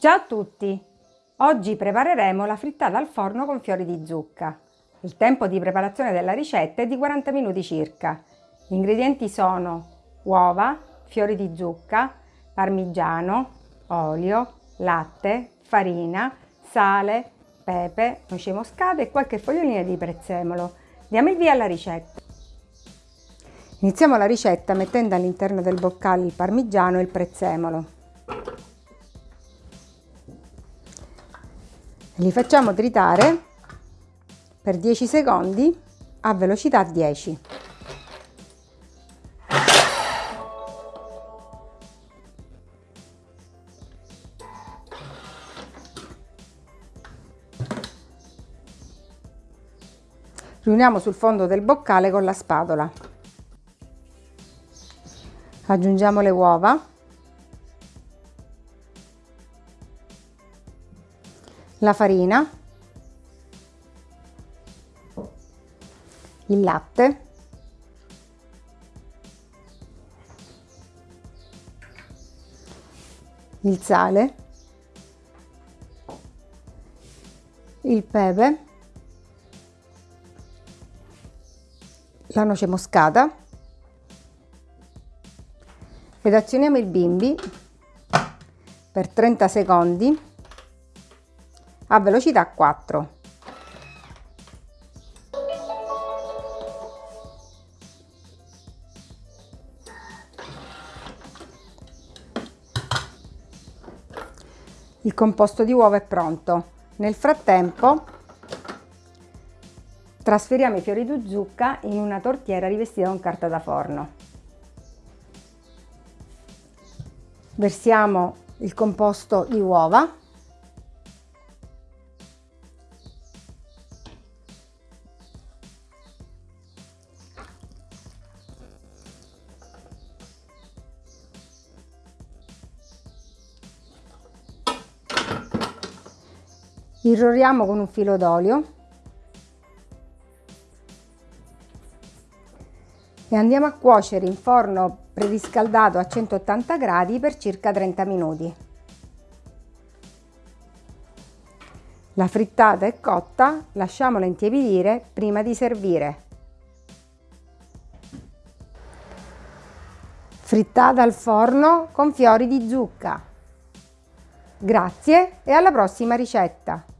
Ciao a tutti! Oggi prepareremo la frittata al forno con fiori di zucca. Il tempo di preparazione della ricetta è di 40 minuti circa. Gli ingredienti sono uova, fiori di zucca, parmigiano, olio, latte, farina, sale, pepe, noce moscate e qualche fogliolina di prezzemolo. Diamo il via alla ricetta. Iniziamo la ricetta mettendo all'interno del boccale il parmigiano e il prezzemolo. Li facciamo tritare per 10 secondi a velocità 10. Riuniamo sul fondo del boccale con la spatola. Aggiungiamo le uova. La farina. Il latte. Il sale. Il pepe la noce moscata ed azioniamo il bimbi per 30 secondi a velocità 4. Il composto di uovo è pronto. Nel frattempo Trasferiamo i fiori di zucca in una tortiera rivestita con carta da forno. Versiamo il composto di uova. Irroriamo con un filo d'olio e andiamo a cuocere in forno preriscaldato a 180 gradi per circa 30 minuti. La frittata è cotta, lasciamola intiepidire prima di servire. Frittata al forno con fiori di zucca. Grazie e alla prossima ricetta!